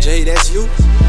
J, that's you.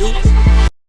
you.